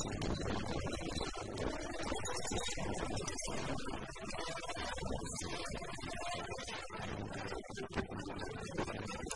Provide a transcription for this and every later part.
Thank you.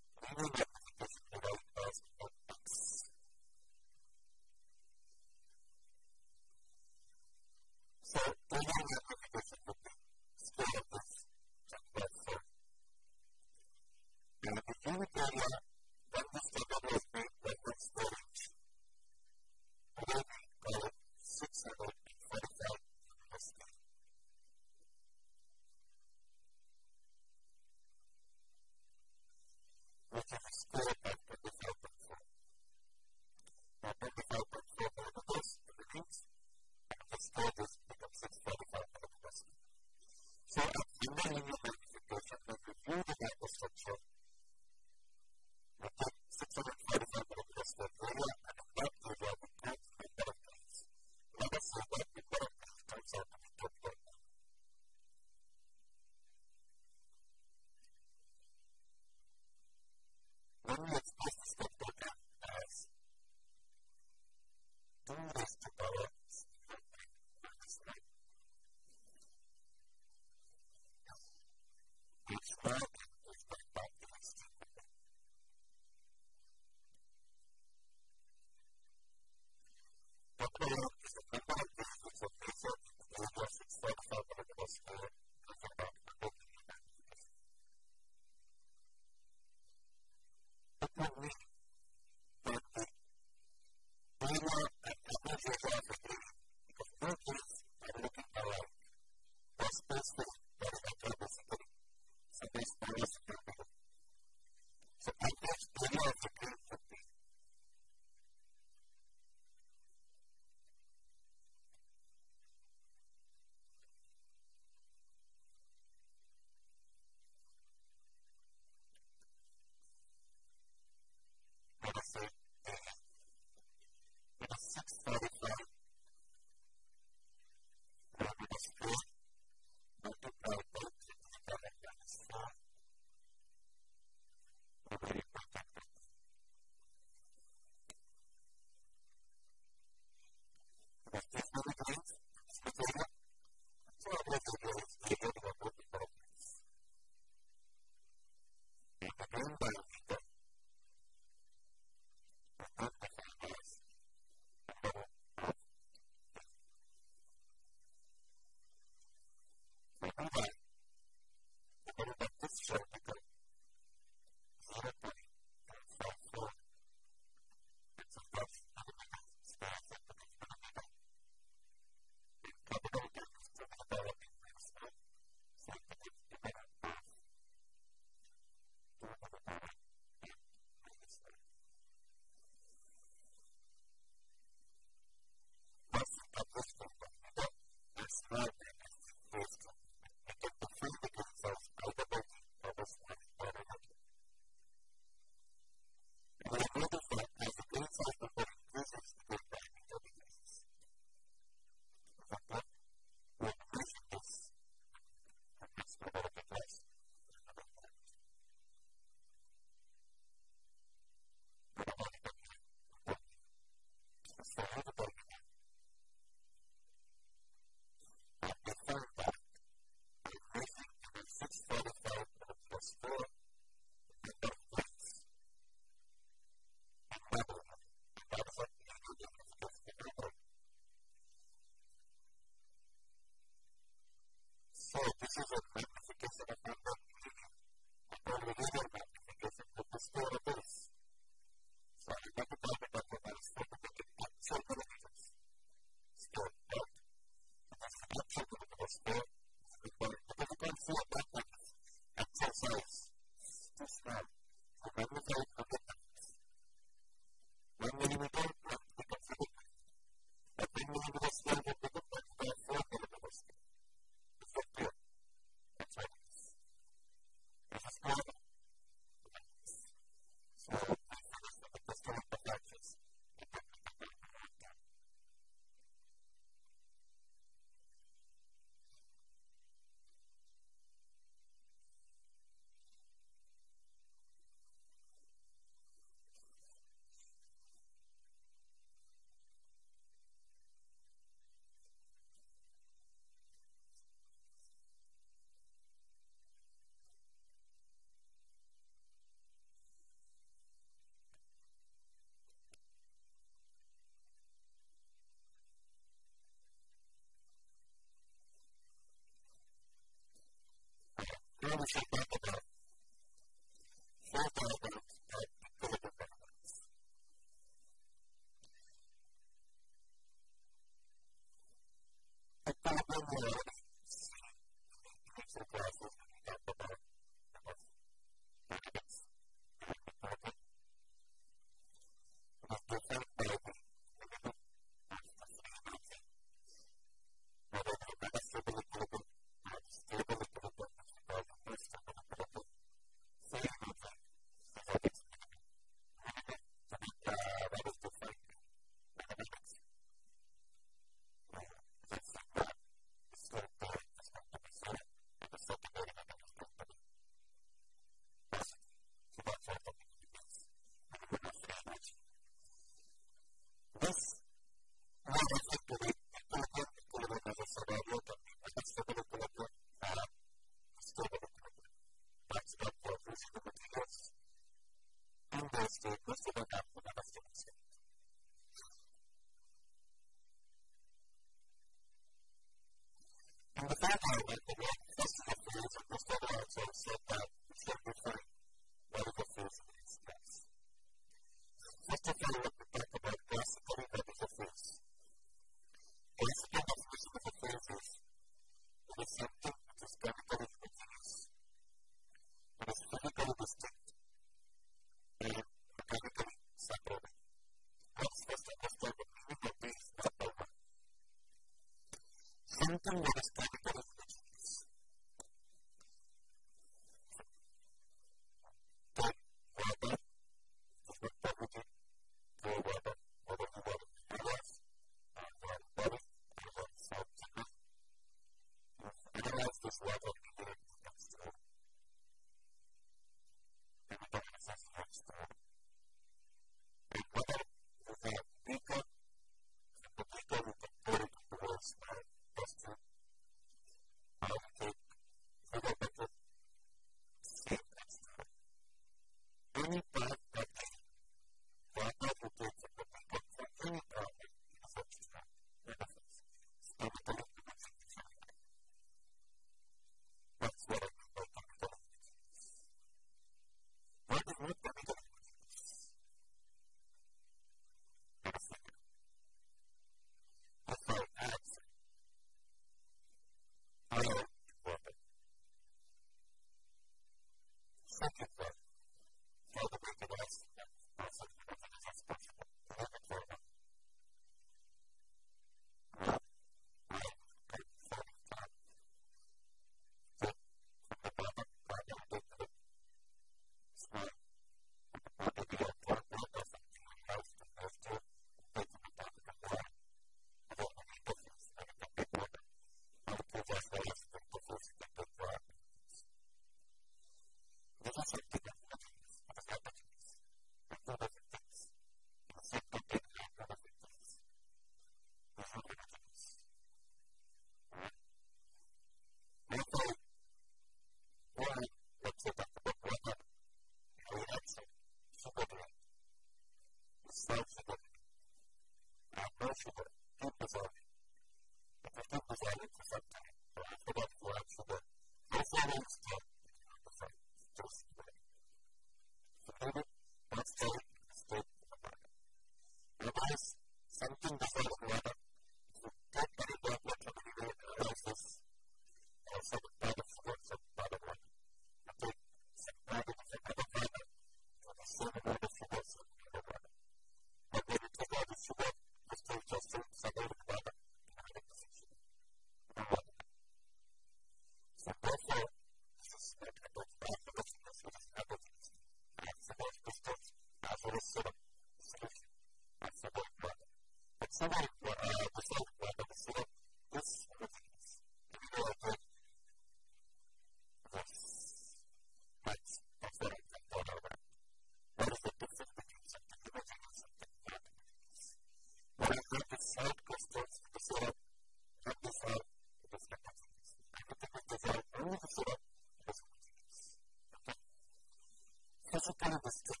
was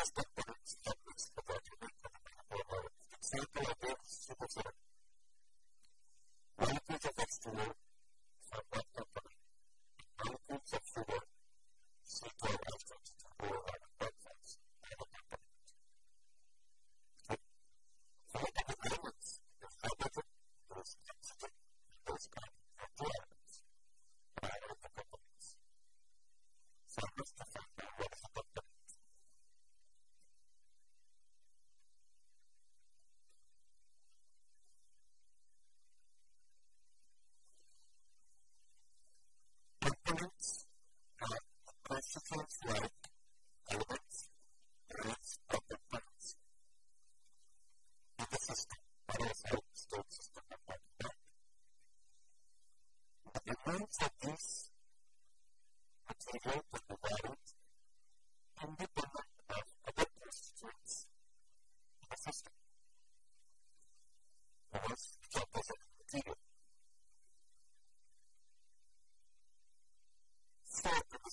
That's the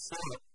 system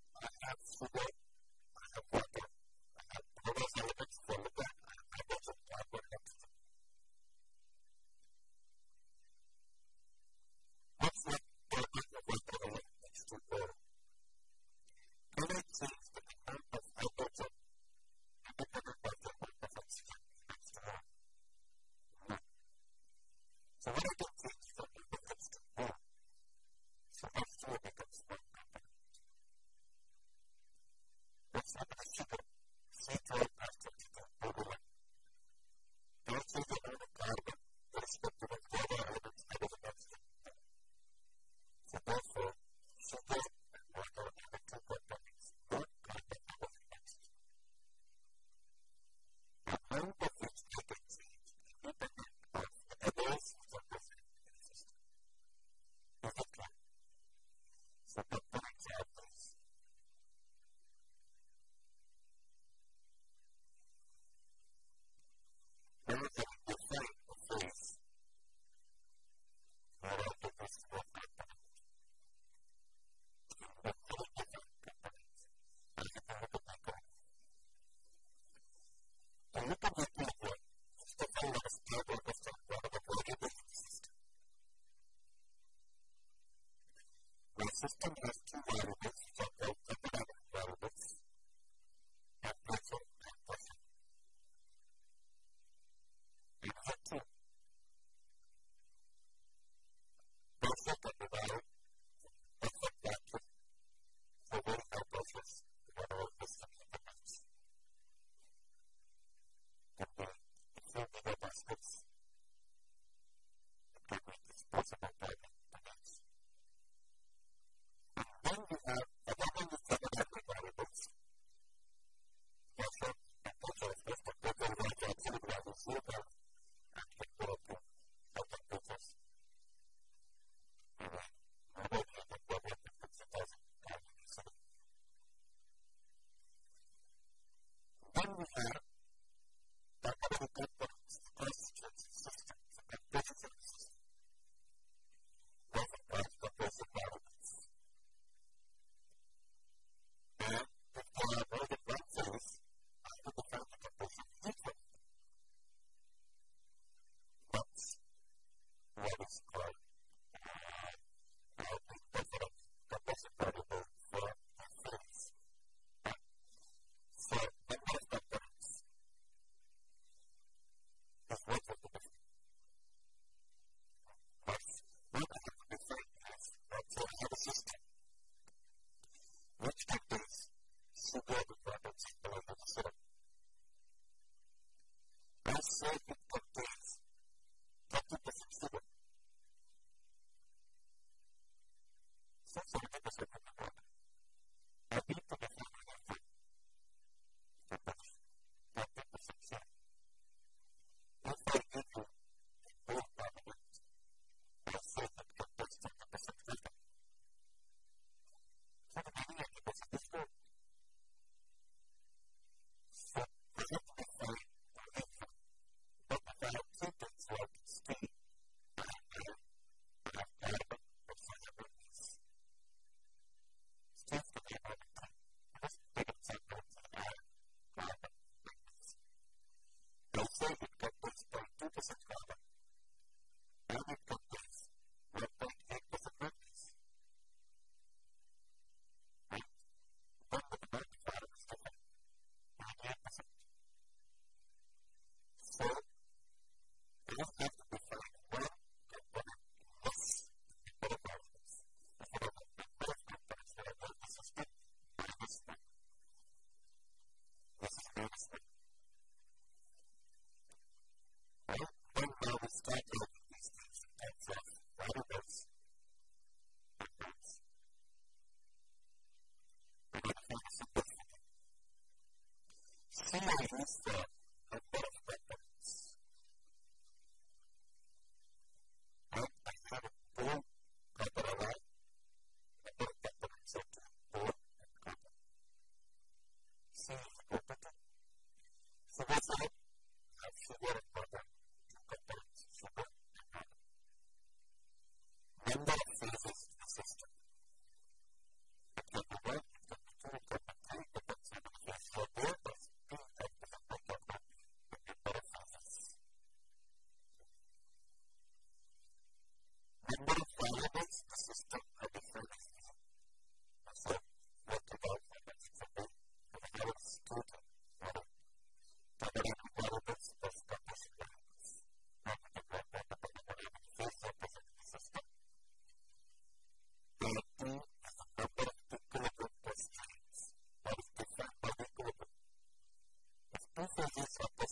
He made us the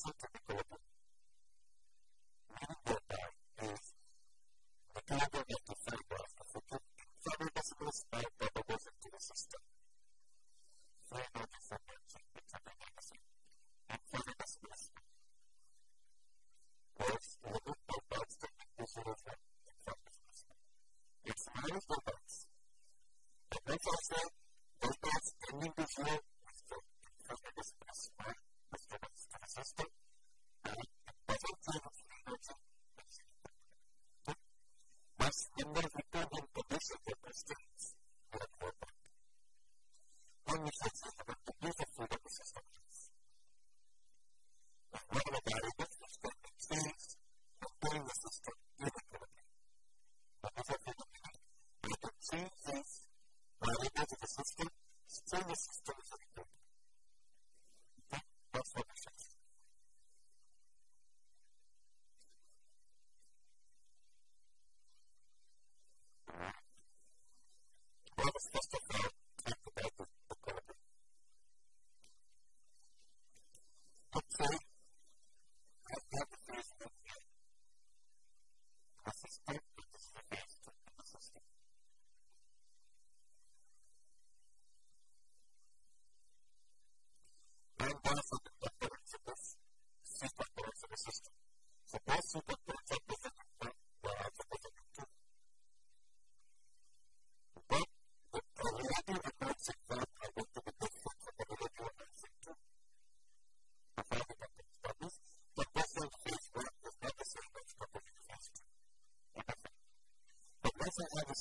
also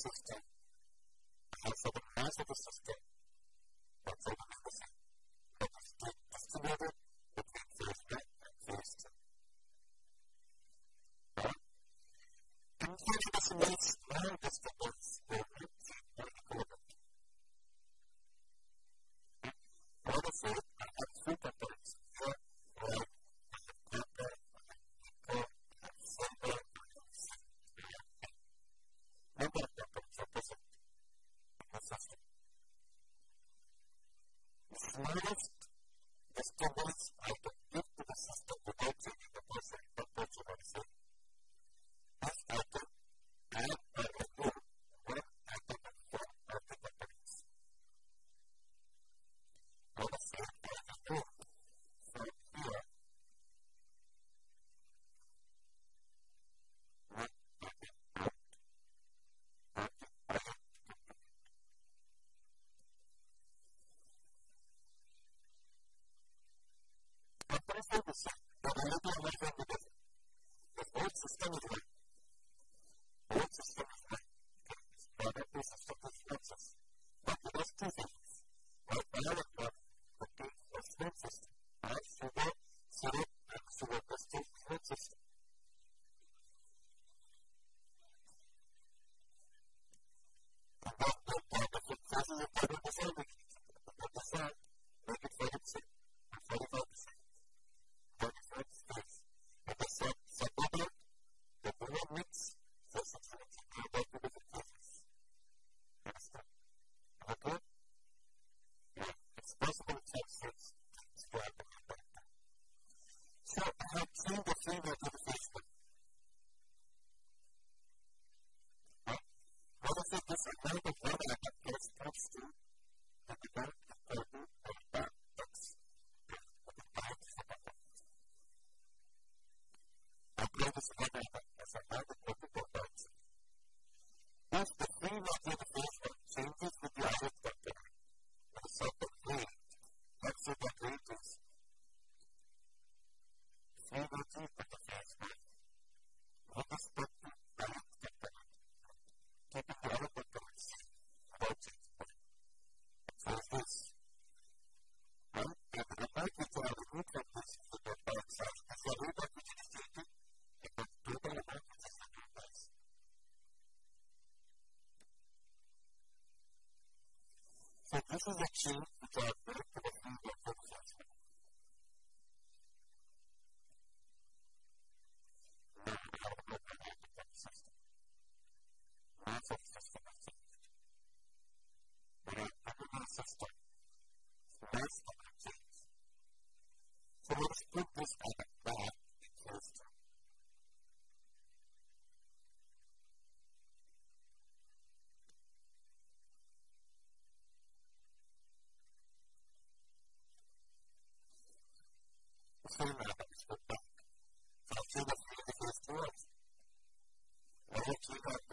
system. Has sort of mass of a system So if you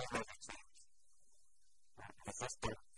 Thank you.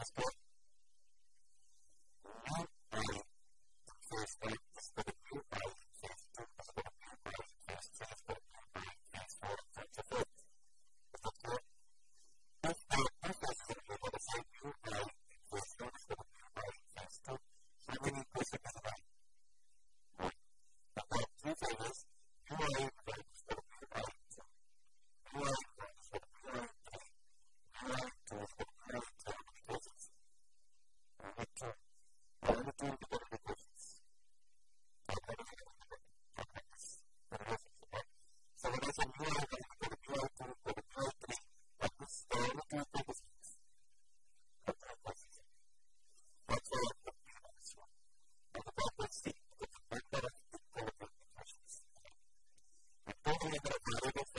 of God. tiene para cuidar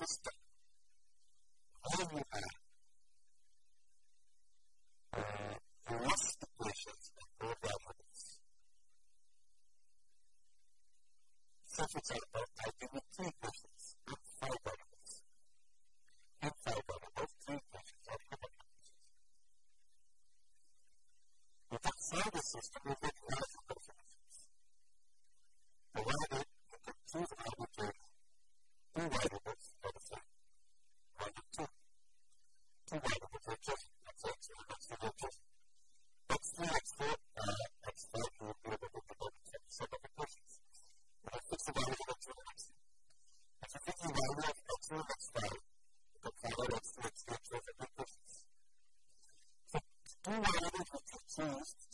sister. first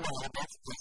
We have two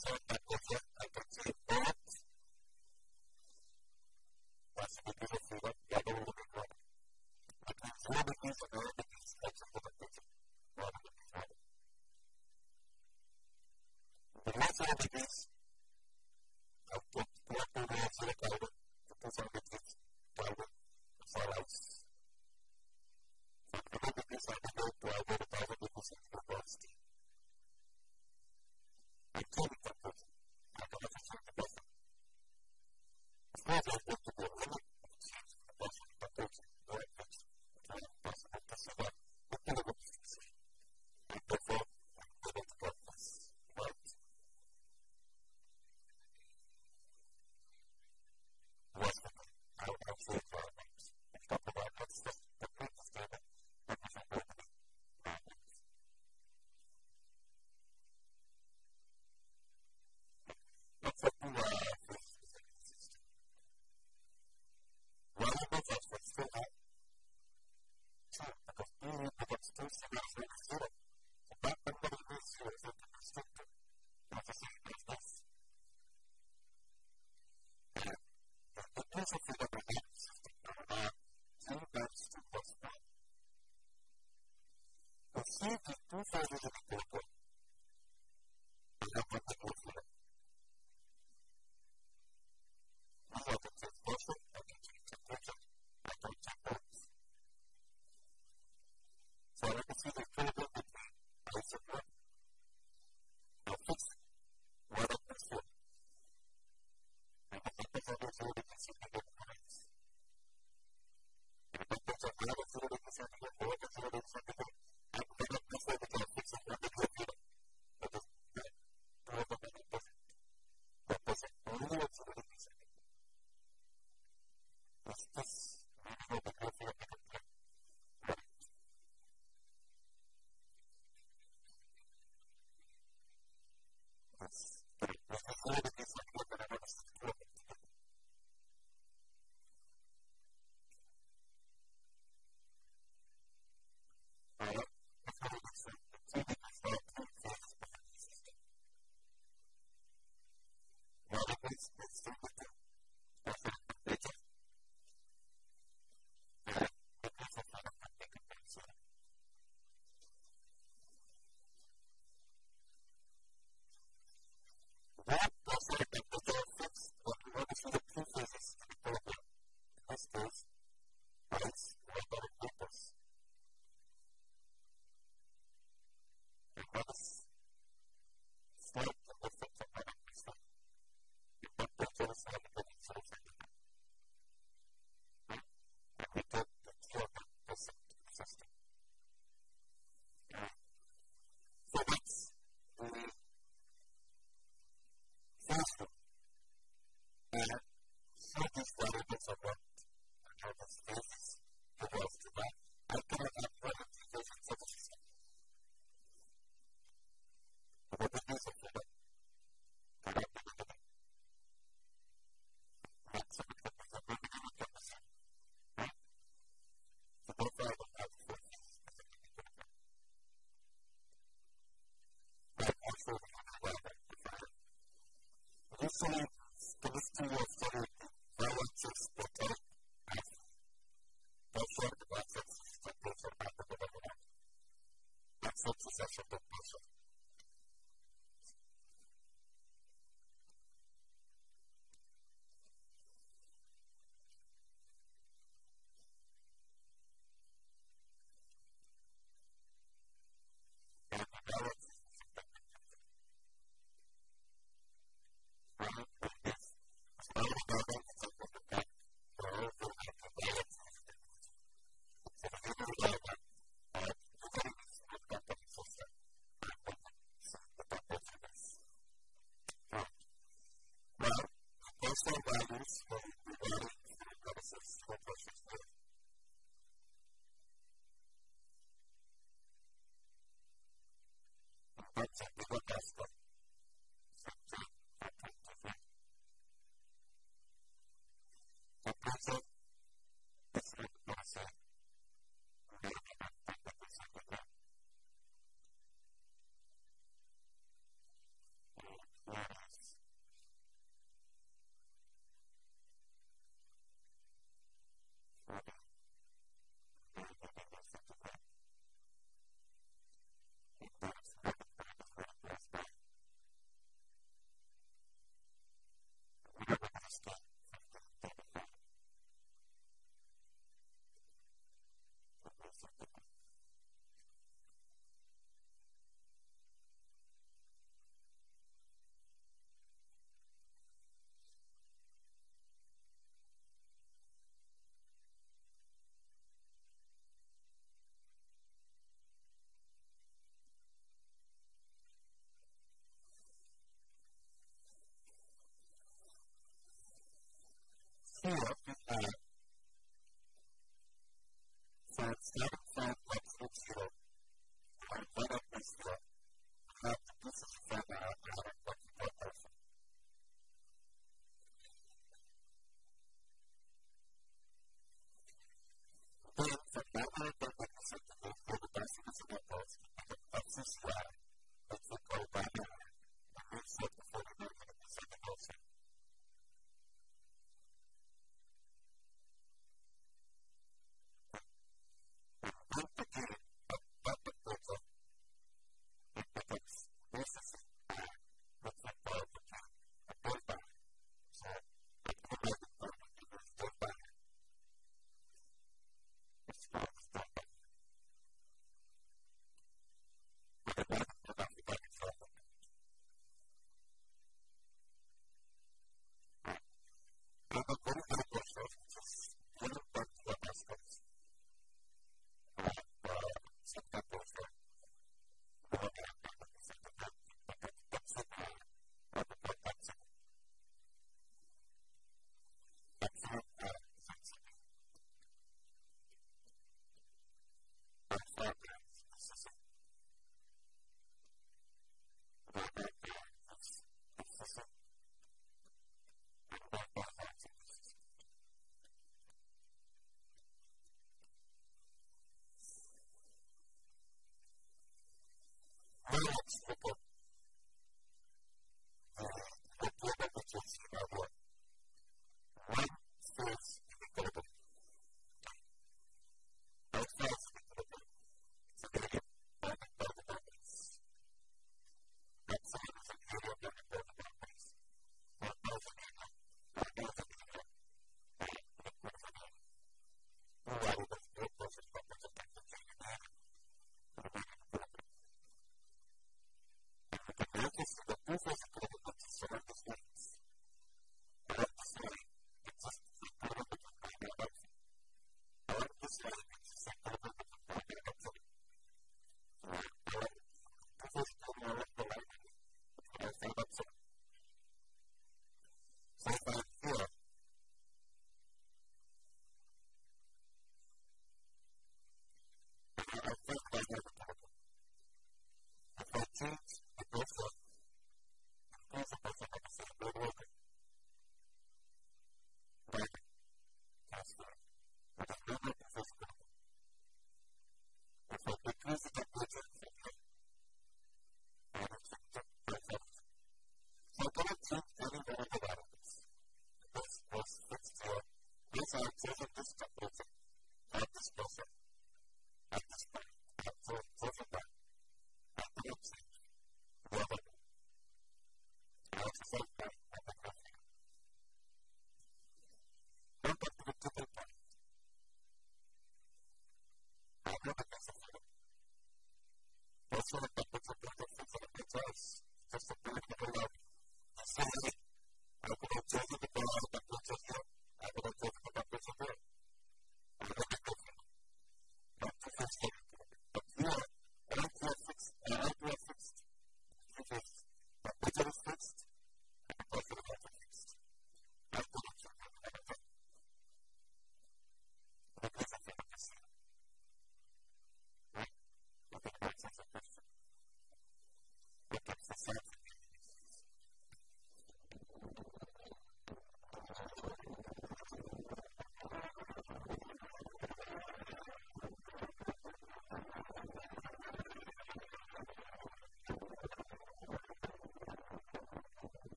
Right